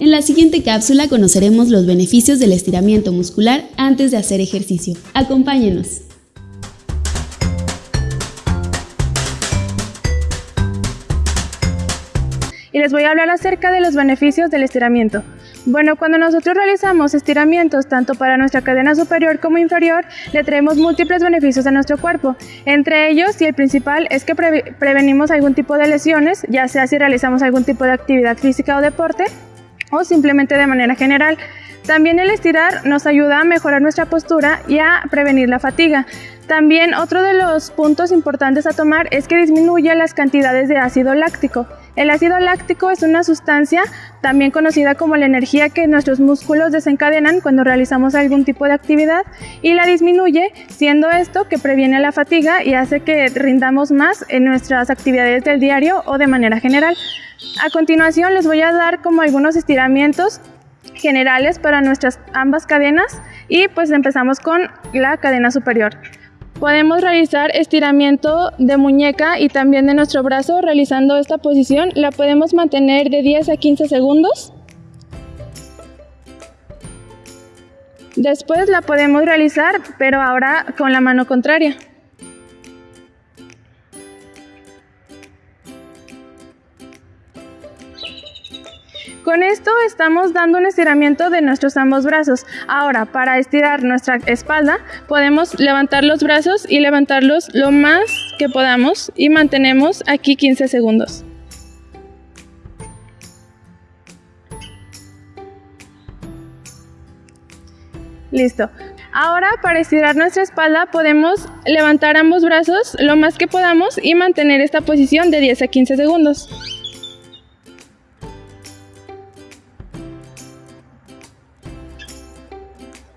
En la siguiente cápsula conoceremos los beneficios del estiramiento muscular antes de hacer ejercicio. Acompáñenos. Y les voy a hablar acerca de los beneficios del estiramiento. Bueno, cuando nosotros realizamos estiramientos tanto para nuestra cadena superior como inferior, le traemos múltiples beneficios a nuestro cuerpo. Entre ellos, y el principal, es que prevenimos algún tipo de lesiones, ya sea si realizamos algún tipo de actividad física o deporte, o simplemente de manera general. También el estirar nos ayuda a mejorar nuestra postura y a prevenir la fatiga. También otro de los puntos importantes a tomar es que disminuye las cantidades de ácido láctico. El ácido láctico es una sustancia también conocida como la energía que nuestros músculos desencadenan cuando realizamos algún tipo de actividad y la disminuye, siendo esto que previene la fatiga y hace que rindamos más en nuestras actividades del diario o de manera general. A continuación les voy a dar como algunos estiramientos generales para nuestras ambas cadenas y pues empezamos con la cadena superior. Podemos realizar estiramiento de muñeca y también de nuestro brazo realizando esta posición. La podemos mantener de 10 a 15 segundos. Después la podemos realizar, pero ahora con la mano contraria. Con esto estamos dando un estiramiento de nuestros ambos brazos. Ahora, para estirar nuestra espalda, podemos levantar los brazos y levantarlos lo más que podamos y mantenemos aquí 15 segundos. Listo. Ahora para estirar nuestra espalda podemos levantar ambos brazos lo más que podamos y mantener esta posición de 10 a 15 segundos.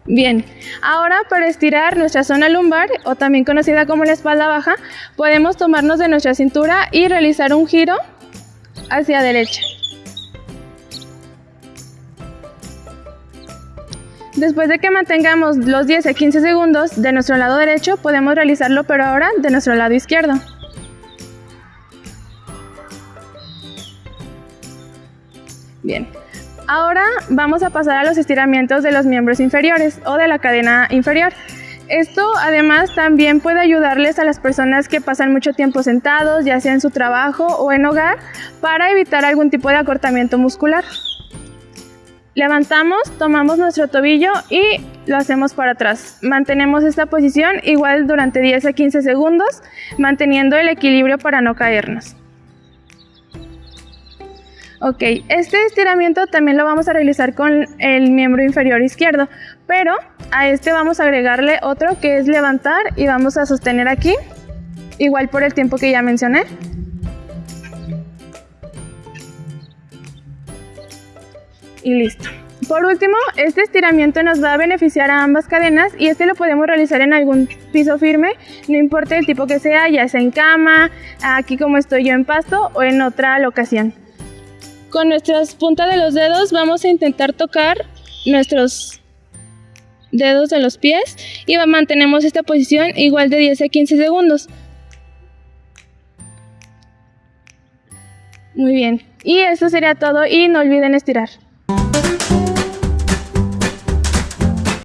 Bien, ahora para estirar nuestra zona lumbar, o también conocida como la espalda baja, podemos tomarnos de nuestra cintura y realizar un giro hacia derecha. Después de que mantengamos los 10 a 15 segundos de nuestro lado derecho, podemos realizarlo pero ahora de nuestro lado izquierdo. Bien, Ahora vamos a pasar a los estiramientos de los miembros inferiores o de la cadena inferior. Esto además también puede ayudarles a las personas que pasan mucho tiempo sentados, ya sea en su trabajo o en hogar, para evitar algún tipo de acortamiento muscular. Levantamos, tomamos nuestro tobillo y lo hacemos para atrás. Mantenemos esta posición igual durante 10 a 15 segundos, manteniendo el equilibrio para no caernos. Ok, este estiramiento también lo vamos a realizar con el miembro inferior izquierdo, pero a este vamos a agregarle otro que es levantar y vamos a sostener aquí, igual por el tiempo que ya mencioné. Y listo. Por último, este estiramiento nos va a beneficiar a ambas cadenas y este lo podemos realizar en algún piso firme, no importa el tipo que sea, ya sea en cama, aquí como estoy yo en pasto o en otra locación. Con nuestras puntas de los dedos vamos a intentar tocar nuestros dedos de los pies y mantenemos esta posición igual de 10 a 15 segundos. Muy bien, y eso sería todo y no olviden estirar.